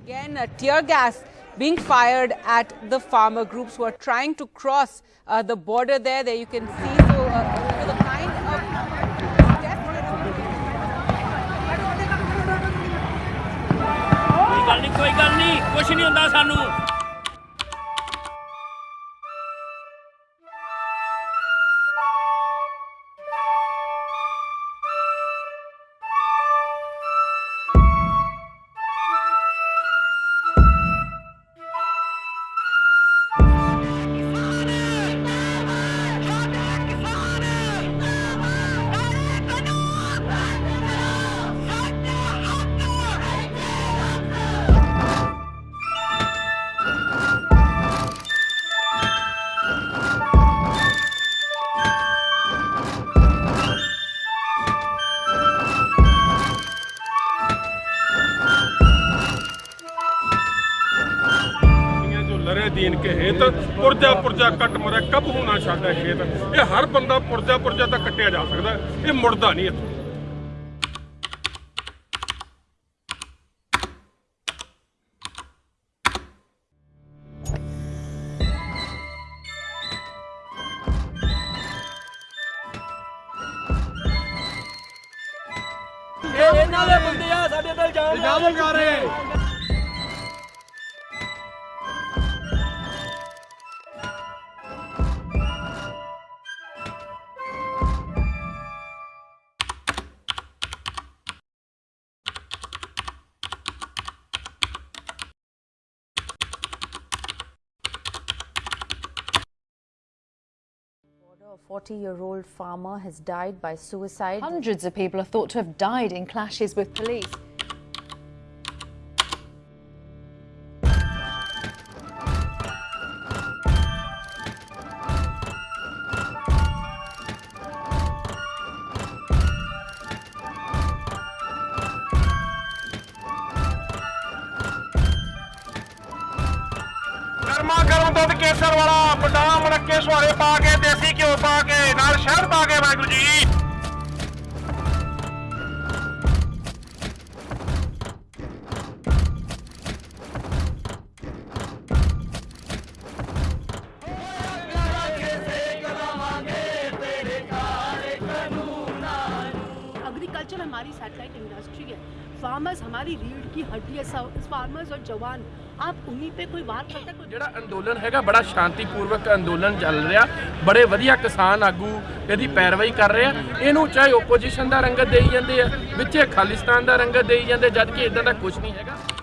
Again, uh, tear gas being fired at the farmer groups who are trying to cross uh, the border there. There you can see so, uh, you know, the kind of ਕੋਈ ਗੱਲ ਨਹੀਂ ਕੋਈ ਗੱਲ ਨਹੀਂ ਕੁਝ ਨਹੀਂ ਹੁੰਦਾ ਸਾਨੂੰ ਦੀਨ ਕੇ ਹੇਤ ਪੁਰਜਾ ਪੁਰਜਾ ਕੱਟ ਮਰੇ ਕਬ ਹੋਣਾ ਛੱਡਾ ਖੇਤ। ਇਹ ਹਰ ਬੰਦਾ ਪੁਰਜਾ ਪੁਰਜਾ ਤਾਂ ਕੱਟਿਆ ਜਾ ਸਕਦਾ ਇਹ ਮੁੜਦਾ ਨਹੀਂ ਇੱਥੋਂ। ਇਹ ਇਹਨਾਂ ਦੇ ਬੰਦੇ ਆ ਸਾਡੇ ਤੇ ਇਲਜ਼ਾਮ ਲਗਾ ਰਹੇ। A 40 year old farmer has died by suicide. Hundreds of people are thought to have died in clashes with police. ਦੁੱਧ ਕੇਸਰ ਵਾਲਾ ਬਦਾਮ ਮਣਕੇ ਸੁਹਾਰੇ ਪਾ ਕੇ, ਦੇਸੀ ਘਿਓ ਪਾ ਕੇ, ਨਾਲ ਸ਼ਹਿਦ ਪਾ ਕੇ ਵਾਹਿਗੁਰੂ ਜੀ। एग्रीकल्चर हमारी सैटेलाइट इंडस्ट्री है फार्मर्स हमारी रीढ़ की हड्डी है फार्मर्स और जवान आप उन्हीं पे कोई बात करता है कोई ਜਿਹੜਾ ਅੰਦੋਲਨ ਹੈਗਾ ਬੜਾ ਸ਼ਾਂਤੀਪੂਰਵਕ ਅੰਦੋਲਨ ਚੱਲ ਰਿਹਾ ਬੜੇ ਵਧੀਆ ਕਿਸਾਨ ਆਗੂ ਇਹਦੀ ਪੈਰਵਾਈ ਕਰ ਰਹੇ ਆ ਇਹਨੂੰ ਚਾਹੇ ਓਪੋਜੀਸ਼ਨ ਦਾ ਰੰਗਤ ਦੇਈ ਜਾਂਦੇ ਆ ਵਿੱਚੇ ਖਾਲਿਸਤਾਨ ਦਾ ਰੰਗਤ ਦੇਈ ਜਾਂਦੇ ਜਦ ਕਿ ਇਦਾਂ ਦਾ ਕੁਝ ਨਹੀਂ ਹੈਗਾ